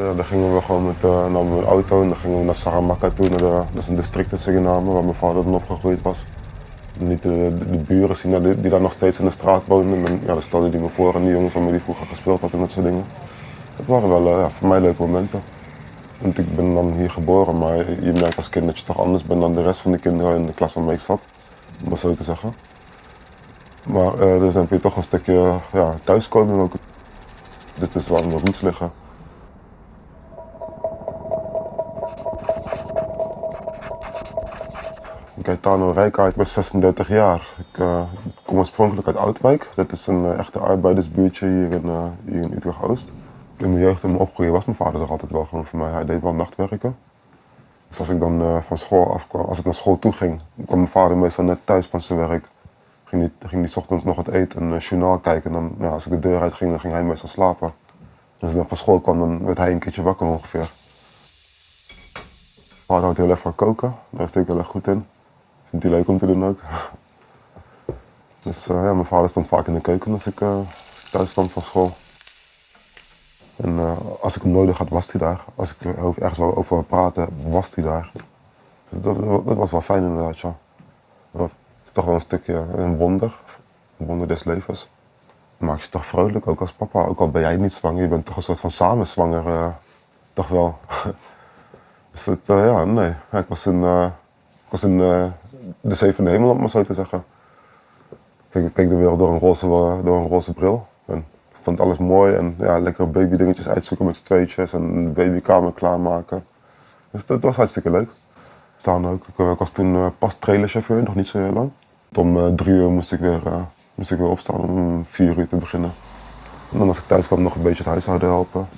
Ja, dan gingen we gewoon met uh, namen we een auto en dan gingen we naar Saramaka toe, naar dat is een district in Suriname waar mijn vader dan opgegroeid was. Niet de, de, buren zien die, die, daar nog steeds in de straat woonden. En ja, dan stelde hij me voor en die jongens waarmee die vroeger gespeeld had en dat soort dingen. Het waren wel ja, voor mij leuke momenten. Want ik ben dan hier geboren, maar je merkt als kind dat je toch anders bent dan de rest van de kinderen in de klas waarmee ik zat. Om dat zo te zeggen. Maar uh, dus dan heb je toch een stukje ja, thuiskomen ook. Dit is waar mijn roots liggen. Gaetano Rijkaard, ik ben 36 jaar. Ik uh, kom oorspronkelijk uit Oudwijk. Dat is een uh, echte arbeidersbuurtje hier in, uh, hier in Utrecht-Oost. In mijn jeugd en mijn opgroeien was mijn vader er altijd wel gewoon voor mij. Hij deed wel nachtwerken. Dus als ik dan van school afkwam, als ik naar school toe ging, kwam mijn vader meestal net thuis van zijn werk. Ging hij, ging hij ochtends nog wat eten en een journaal kijken. En dan, ja, als ik de deur uit ging, dan ging hij meestal slapen. Dus als ik dan van school kwam, dan werd hij een keertje wakker ongeveer. Mijn vader houdt heel erg van koken, daar is hij heel erg goed in. Vindt hij leuk om te doen ook. Dus uh, ja, mijn vader stond vaak in de keuken als ik uh, thuis kwam van school. En uh, als ik hem nodig had, was hij daar. Als ik er ergens over praten, was hij daar. Dus dat, dat, was wel fijn inderdaad, ja. Het is toch wel een stukje een wonder, een wonder des levens. maakt je toch vrolijk, ook als papa. Ook al ben jij niet zwanger, je bent toch een soort van samenzwanger, toch wel. dus dat, ja, nee. ik was ik was in uh, de zevende hemel, om maar zo te zeggen. Ik keek de wereld door een roze, door een roze bril. En vond alles mooi en ja, lekker babydingetjes uitzoeken met z'n tweetjes en een babykamer klaarmaken. Dus dat was hartstikke leuk. Staan ook. Ik, ik was toen pas trailerchauffeur, nog niet zo heel lang. Om uh, drie uur moest ik, weer, moest ik weer opstaan om vier uur te beginnen. En dan als ik thuis kwam nog een beetje het huishouden helpen.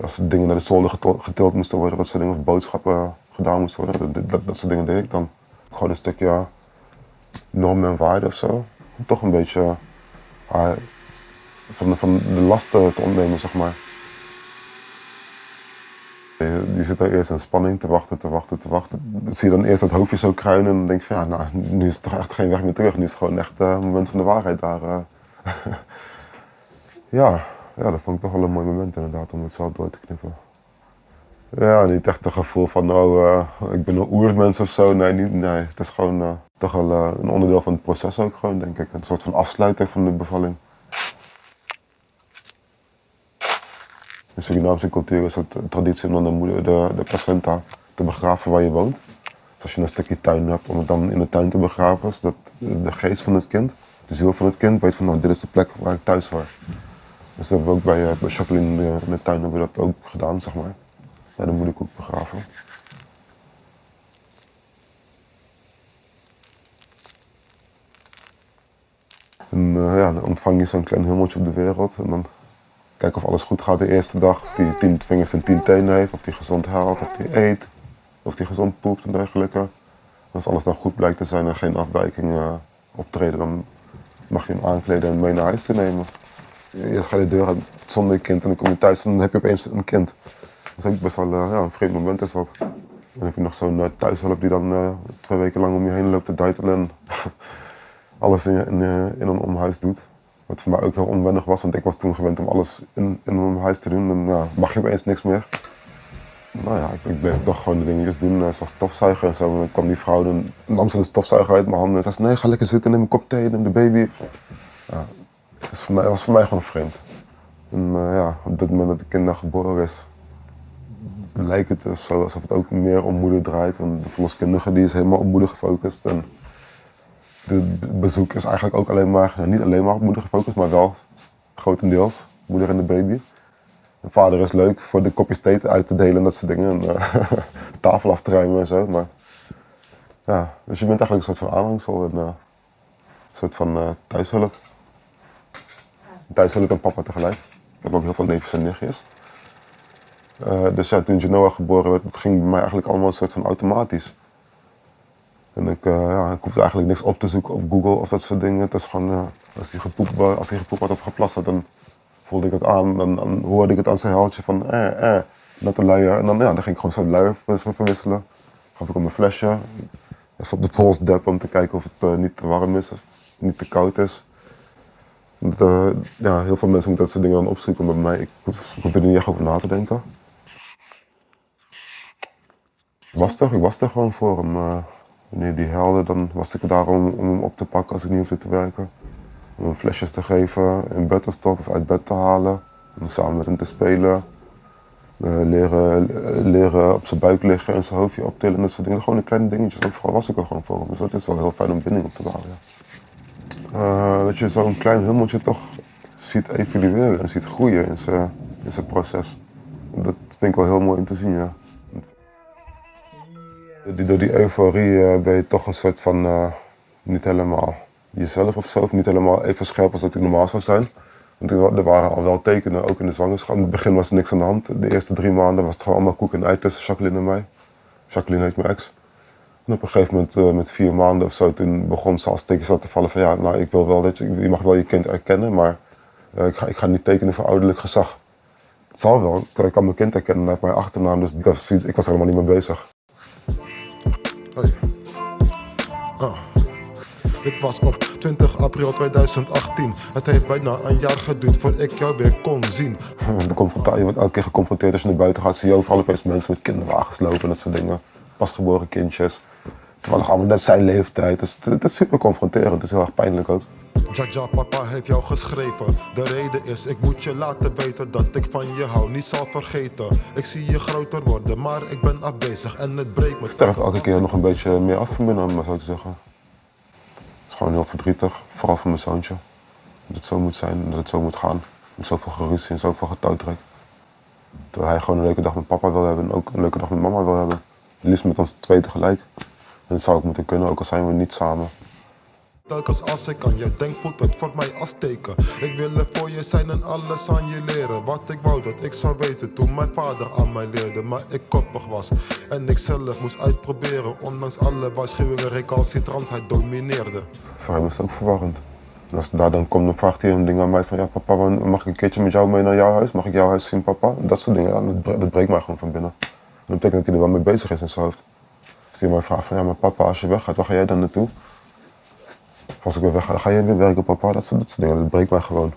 Als dingen naar de zolder getild moesten worden, dat soort dingen, of boodschappen gedaan moesten worden, dat, dat soort dingen deed ik dan gewoon een stukje normen en waarden of zo. Toch een beetje uh, van, van de lasten te ontnemen, zeg maar. Je, zit er eerst in spanning te wachten, te wachten, te wachten. Zie je dan eerst dat hoofdje zo kruinen en dan denk je van ja, nou, nu is het toch echt geen weg meer terug. Nu is het gewoon echt uh, moment van de waarheid daar. Uh. ja, ja, dat vond ik toch wel een mooi moment inderdaad om het zo door te knippen. Ja, niet echt een gevoel van, oh, uh, ik ben een oermens of zo. Nee, nee. het is gewoon uh, toch wel uh, een onderdeel van het proces ook gewoon, denk ik. Een soort van afsluiting van de bevalling. In Surinaamse cultuur is het traditie om de, moeder, de, de placenta te begraven waar je woont. Dus als je een stukje tuin hebt, om het dan in de tuin te begraven, zodat de geest van het kind, de ziel van het kind, weet van, nou, dit is de plek waar ik thuis hoor. Dus dat hebben we ook bij, bij Jacqueline in de tuin hebben we dat ook gedaan, zeg maar. Ja, dan moet ik ook begraven. En uh, ja, dan ontvang je zo'n klein hummeltje op de wereld. En dan kijken of alles goed gaat de eerste dag. Of die tien vingers en tien tenen heeft. Of die gezond haalt, of die eet. Of die gezond poept en dergelijke. Als alles dan goed blijkt te zijn en geen afwijking uh, optreden, dan mag je hem aankleden en mee naar huis te nemen. Je de deur uit zonder kind en dan kom je thuis en dan heb je opeens een kind. Dat is ook best wel uh, ja, een vreemd moment is dat. Dan heb je nog zo'n uh, thuishulp die dan uh, twee weken lang om je heen loopt te duitelen en alles in, in, een omhuis doet. Wat voor mij ook heel onwennig was, want ik was toen gewend om alles in, in een omhuis te doen. En ja, mag je opeens niks meer. Nou ja, ik, ik bleef toch gewoon de dingetjes doen, zoals stofzuigen en zo. En dan kwam die vrouw, dan nam ze de stofzuiger uit mijn handen en zei nee, ga lekker zitten, neem een kop thee, neem de baby. Dat was voor mij, gewoon vreemd. En ja, op dat moment dat de kind geboren is, lijkt het alsof het ook meer om moeder draait. Want de verloskundige die is helemaal op moeder gefocust. En het bezoek is eigenlijk ook alleen maar, niet alleen maar op moeder gefocust, maar wel grotendeels moeder en de baby. De vader is leuk voor de kopjes thee uit te delen en dat soort dingen. En uh, tafel af te ruimen en zo. Maar, ja, dus je bent eigenlijk een soort van aanhangsel en uh, een soort van uh, thuishulp. Thuishulp en papa tegelijk. Ik heb ook heel veel neefjes en nichtjes. Uh, dus ja, toen Genoa geboren werd, het ging bij mij eigenlijk allemaal een soort van automatisch. En ik, uh, ja, ik hoefde eigenlijk niks op te zoeken op Google of dat soort dingen. Het is gewoon, als hij gepoept, als gepoept had of geplast had, dan voelde ik het aan. Dan, hoorde ik het aan zijn huiltje van eh, eh, net een luier. En dan, ja, dan ging ik gewoon zo'n luier verwisselen. Gaf ik hem een flesje, even op de pols deppen om te kijken of het niet te warm is, of niet te koud is. Dat, ja, heel veel mensen moeten dat soort dingen dan opzoeken, bij mij, ik hoefde er niet echt over na te denken. was er, ik was er gewoon voor hem. Uh, wanneer die helde, dan was ik er daar om, om, hem op te pakken als ik niet hoefde te werken. Om hem flesjes te geven, in bed te stoppen of uit bed te halen. Om samen met hem te spelen. Uh, leren, leren op zijn buik liggen en zijn hoofdje optillen en dat soort dingen. Gewoon kleine dingetjes. Overal was ik er gewoon voor. Dus dat is wel heel fijn om binding op te bouwen. Dat je zo'n klein hummeltje toch ziet evolueren en ziet groeien in zijn, in zijn proces. Dat vind ik wel heel mooi om te zien, ja. Door die euforie eh, ben je toch een soort van uh, niet helemaal jezelf of zo, of niet helemaal even scherp als dat ik normaal zou zijn. Want er waren al wel tekenen, ook in de zwangerschap. In het begin was er niks aan de hand. De eerste drie maanden was het gewoon allemaal koek en ei tussen Jacqueline en mij. Jacqueline heet mijn ex. En op een gegeven moment, uh, met vier maanden of zo, toen begon ze als tekens te vallen van ja, nou ik wil wel dat je, je mag wel je kind erkennen, maar uh, ik, ga, ik ga niet tekenen voor ouderlijk gezag. Het zal wel, ik kan mijn kind herkennen uit mijn achternaam, dus ik was, ik was er helemaal niet mee bezig. Hey. Oh. Dit was op 20 april 2018. Het heeft bijna een jaar geduurd voordat ik jou weer kon zien. De je wordt elke keer geconfronteerd als je naar buiten gaat. Zie je overal opeens mensen met kinderwagens lopen en dat soort dingen. Pasgeboren kindjes. Terwijl allemaal net zijn leeftijd. Het is, het is super confronterend. Het is heel erg pijnlijk ook. Jaja, papa heeft jou geschreven. De reden is, ik moet je laten weten dat ik van je hou, niet zal vergeten. Ik zie je groter worden, maar ik ben afwezig en het breekt me. Ik sterf elke keer nog een beetje meer af van binnen, om maar zo te zeggen. Het is gewoon heel verdrietig, vooral voor mijn zoontje. Dat het zo moet zijn dat het zo moet gaan. Met zoveel geruzie en zoveel getouwtrek. Dat hij gewoon een leuke dag met papa wil hebben en ook een leuke dag met mama wil hebben. Liefst met ons twee tegelijk. En dat zou ook moeten kunnen, ook al zijn we niet samen. Telkens als ik aan je denk, voelt het voor mij als teken. Ik wil er voor je zijn en alles aan je leren. Wat ik wou dat ik zou weten toen mijn vader aan mij leerde. Maar ik koppig was en ik zelf moest uitproberen. Ondanks alle waarschuwingen, recalcitrantheid domineerde. Voor hem is het ook verwarrend. Als daar dan komt, dan vraagt hij een ding aan mij van ja papa, mag ik een keertje met jou mee naar jouw huis? Mag ik jouw huis zien papa? Dat soort dingen, dat, breekt mij gewoon van binnen. dat betekent dat hij er wel mee bezig is in zijn hoofd. Als mij vraagt van ja maar papa, als je weggaat, waar ga jij dan naartoe? als ik weer weg ga, dan ga je weer werken, papa. Dat soort, dat soort dingen, dat breekt mij gewoon.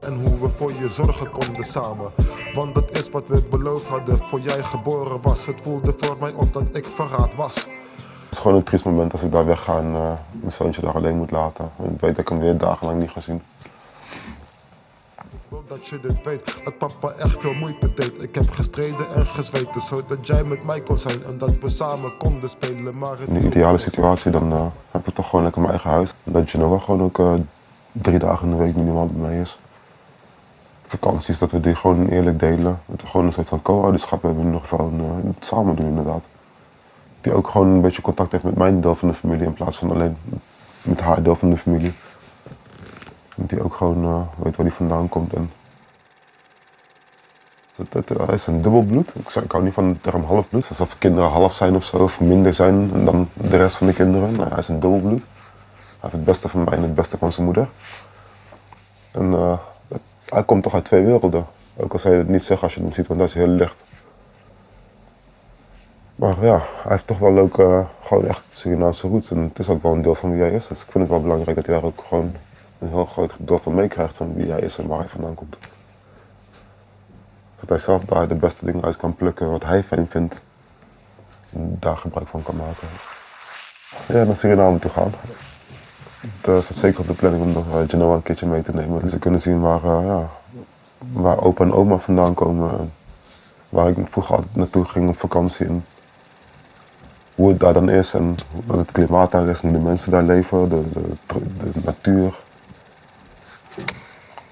En hoe we voor je zorgen konden samen. Want dat is wat we beloofd hadden voor jij geboren was. Het voelde voor mij op dat ik verraad was. Het is gewoon een triest moment als ik daar wegga en uh, mijn zoontje daar alleen moet laten. En ik weet dat ik hem weer dagenlang niet ga zien wil dat je dit weet, dat papa echt veel moeite deed. Ik heb gestreden en gezweten, zodat jij met mij kon zijn en dat we samen konden spelen. Maar in de ideale situatie, dan uh, heb ik toch gewoon lekker mijn eigen huis. Dat wel gewoon ook uh, drie dagen in de week minimaal bij mij is. Vakanties, dat we die gewoon eerlijk delen. Dat we gewoon een soort van co-ouderschap hebben, in ieder geval uh, het samen doen inderdaad. Die ook gewoon een beetje contact heeft met mijn deel van de familie in plaats van alleen met haar deel van de familie. Hij ook gewoon uh, weet waar hij vandaan komt. En hij is een dubbelbloed. Ik, ik hou niet van de term halfbloed. Alsof kinderen half zijn of zo, of minder zijn dan de rest van de kinderen. Hij is een dubbelbloed. Hij heeft het beste van mij en het beste van zijn moeder. En uh, hij komt toch uit twee werelden. Ook al zou je het niet zeggen als je hem ziet, want hij is heel licht. Maar ja, hij heeft toch wel ook uh, gewoon echt Surinaamse roots. En het is ook wel een deel van wie hij is. Dus ik vind het wel belangrijk dat hij daar ook gewoon een heel groot deel van meekrijgt van wie hij is en waar hij vandaan komt. Dat hij zelf daar de beste dingen uit kan plukken wat hij fijn vindt. En daar gebruik van kan maken. Ja, naar Suriname toe gaan. Dat staat zeker op de planning om nog uh, Genoa een keertje mee te nemen. Dus ze kunnen zien waar, uh, ja, waar opa en oma vandaan komen. Waar ik vroeger altijd naartoe ging op vakantie. En hoe het daar dan is en wat het klimaat daar is en de mensen daar leven, de, de, natuur.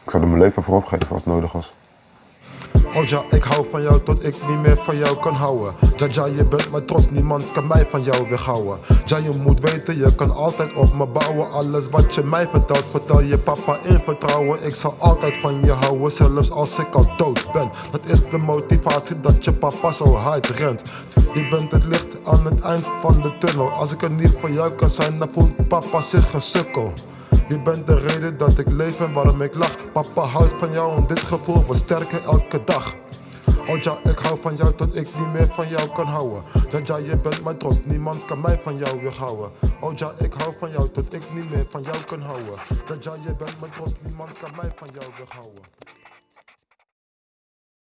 Ik zou er mijn leven voor opgeven als nodig was. Oh ja, ik hou van jou tot ik niet meer van jou kan houden. Ja, je bent mijn trots, niemand kan mij van jou weghouwen. Ja, je moet weten, je kan altijd op me bouwen. Alles wat je mij vertelt, vertel je papa in vertrouwen. Ik zal altijd van je houden, zelfs als ik al dood ben. Dat is de motivatie dat je papa zo hard rent. Je bent het licht aan het eind van de tunnel. Als ik er niet voor jou kan zijn, dan voelt papa zich een sukkel. Je bent de reden dat ik leef en waarom ik lach. Papa houdt van jou en dit gevoel wordt sterker elke dag. Oh ik hou van jou tot ik niet meer van jou kan houden. Ja, je bent mijn trots, niemand kan mij van jou weerhouden. Oh ja, ik hou van jou tot ik niet meer van jou kan houden. Ja, je bent mijn trots, niemand kan mij van jou weerhouden.